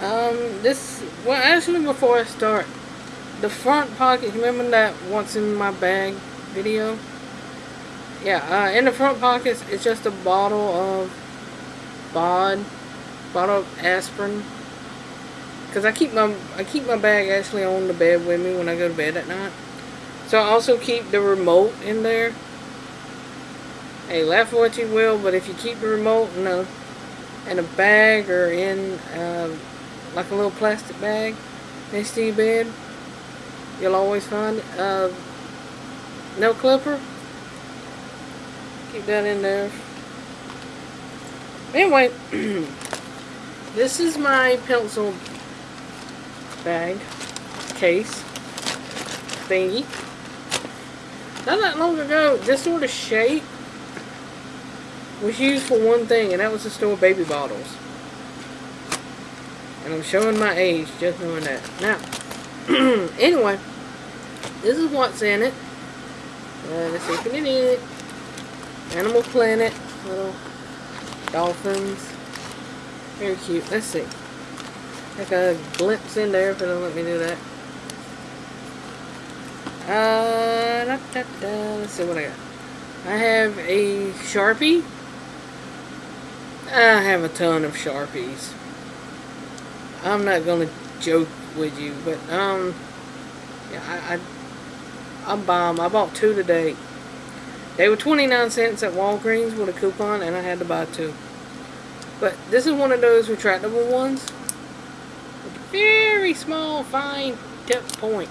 Um, this, well, actually, before I start, the front pocket, remember that once in my bag video? Yeah, uh, in the front pockets, it's just a bottle of BOD, bottle of aspirin. Cause I keep my I keep my bag actually on the bed with me when I go to bed at night. So I also keep the remote in there. Hey, laugh what you will, but if you keep the remote in a in a bag or in uh, like a little plastic bag next to your bed, you'll always find uh, nail clipper. Keep that in there. Anyway, this is my pencil bag, case, thingy. Not that long ago, this sort of shape was used for one thing, and that was to store baby bottles. And I'm showing my age just knowing that. Now, anyway, this is what's in it. Uh, let's see if it is. Animal Planet, little dolphins. Very cute. Let's see. Like a glimpse in there if it'll let me do that. Uh, da, da, da. let's see what I got. I have a Sharpie. I have a ton of Sharpies. I'm not gonna joke with you, but um, yeah, I, I I buy them. I bought two today. They were 29 cents at Walgreens with a coupon, and I had to buy two. But this is one of those retractable ones. Very small, fine tip point.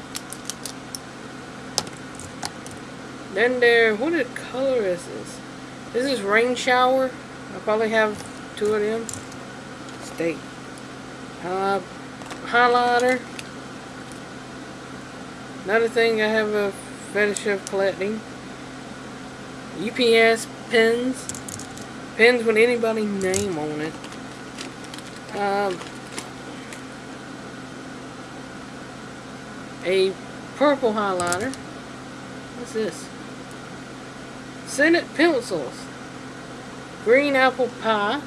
Then there, what a color is this? This is Rain Shower. I probably have two of them. State. Uh, highlighter. Another thing I have a fetish of collecting. UPS pins. Pins with anybody's name on it. Um, a purple highlighter. What's this? Senate pencils. Green apple pie.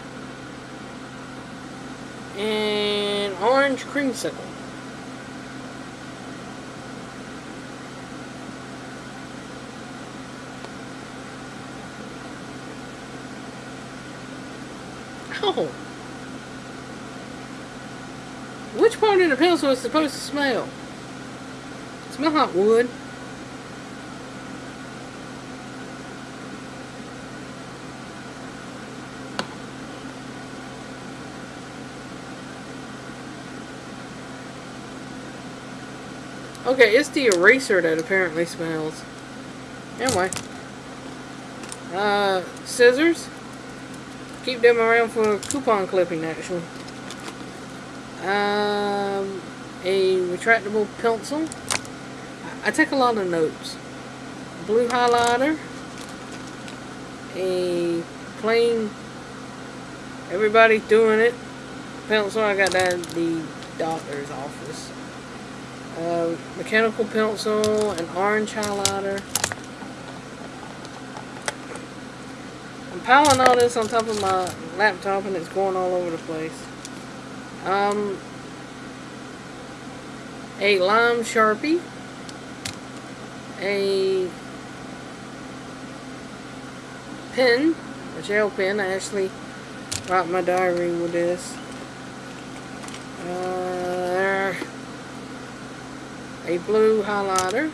And orange creamsicle. Oh. Which part of the pencil is supposed to smell? Smell like wood. Okay, it's the eraser that apparently smells. Anyway. Uh, scissors. Keep them around for coupon clipping, actually. Um, a retractable pencil. I take a lot of notes. Blue highlighter. A plain, everybody's doing it. Pencil, I got that at the doctor's office. Uh, mechanical pencil, an orange highlighter. I'm piling all this on top of my laptop and it's going all over the place. Um, a lime sharpie. A pen, a gel pen. I actually write my diary with this. Uh, a blue highlighter.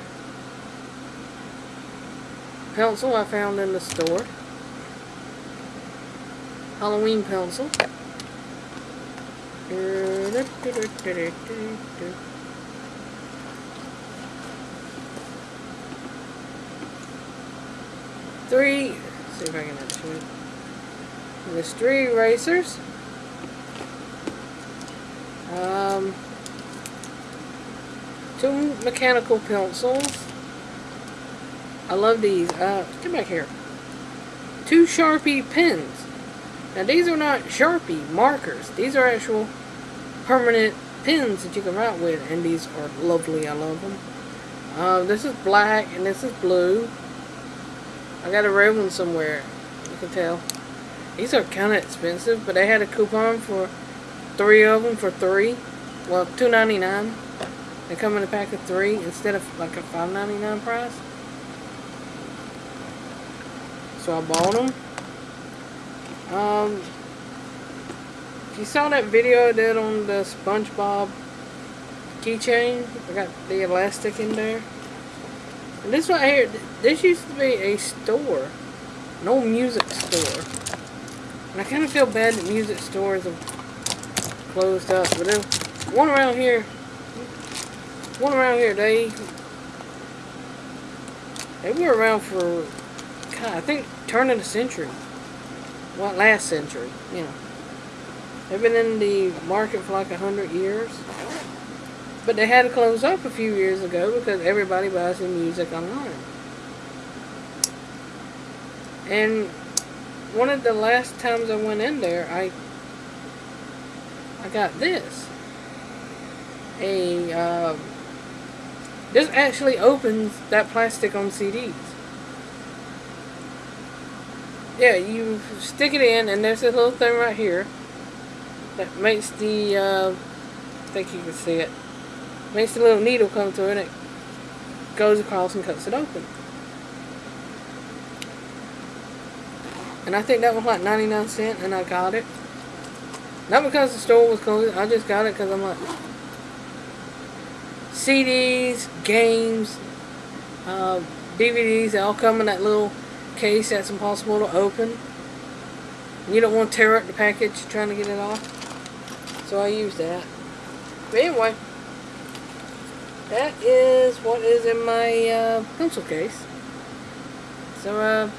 Pencil I found in the store. Halloween pencil. Three, see if I can actually, there's three erasers. Um, two mechanical pencils. I love these. Uh, get back here. Two Sharpie pens. Now these are not Sharpie markers. These are actual permanent pens that you can write with. And these are lovely. I love them. Uh, this is black and this is blue. I got a red one somewhere. You can tell. These are kind of expensive, but they had a coupon for three of them for three. Well, two ninety nine. They come in a pack of three instead of like a five ninety nine price. So I bought them. Um, if you saw that video I did on the SpongeBob keychain, I got the elastic in there. And this right here, this used to be a store, an old music store. And I kind of feel bad that music stores have closed up. But then, one around here, one around here, they they were around for, God, I think, turn of the century. What, last century, you know. They've been in the market for like a hundred years. But they had to close up a few years ago because everybody buys their music online. And one of the last times I went in there, I I got this. A uh, this actually opens that plastic on CDs. Yeah, you stick it in, and there's this little thing right here that makes the, uh, I think you can see it, makes the little needle come through and it goes across and cuts it open. And I think that was like 99 cents and I got it. Not because the store was closed, I just got it because I'm like, CDs, games, uh, DVDs, they all come in that little case that's impossible to open. You don't want to tear up the package trying to get it off. So I use that. But anyway, that is what is in my uh, pencil case. So, uh,